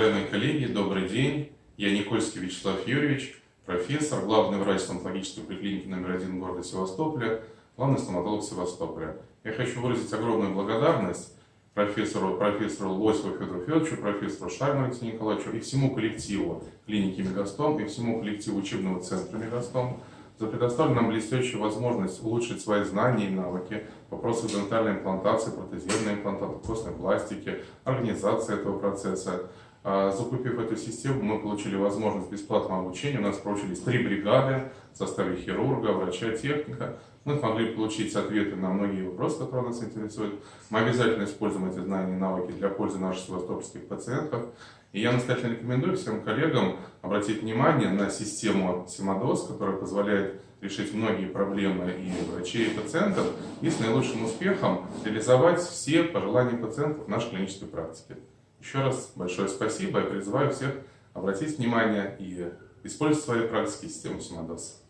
Уважаемые коллеги, добрый день. Я Никольский Вячеслав Юрьевич, профессор, главный врач стоматологической поликлиники номер один города Севастополя, главный стоматолог Севастополя. Я хочу выразить огромную благодарность профессору, профессору Лосеву Федору Федоровичу, профессору Шарму Алексею Николаевичу и всему коллективу клиники Мегастом и всему коллективу учебного центра Мегастом за предоставленную нам блестящую возможность улучшить свои знания и навыки в вопросах дентальной имплантации, протезированной имплантации, костной пластики, организации этого процесса. А, закупив эту систему, мы получили возможность бесплатного обучения. У нас проучились три бригады в составе хирурга, врача, техника. Мы смогли получить ответы на многие вопросы, которые нас интересуют. Мы обязательно используем эти знания и навыки для пользы наших севастопольских пациентов. И я настоятельно рекомендую всем коллегам обратить внимание на систему Симодос, которая позволяет решить многие проблемы и врачей, и пациентов, и с наилучшим успехом реализовать все пожелания пациентов в нашей клинической практике. Еще раз большое спасибо и призываю всех обратить внимание и использовать в своей практике систему Симодос.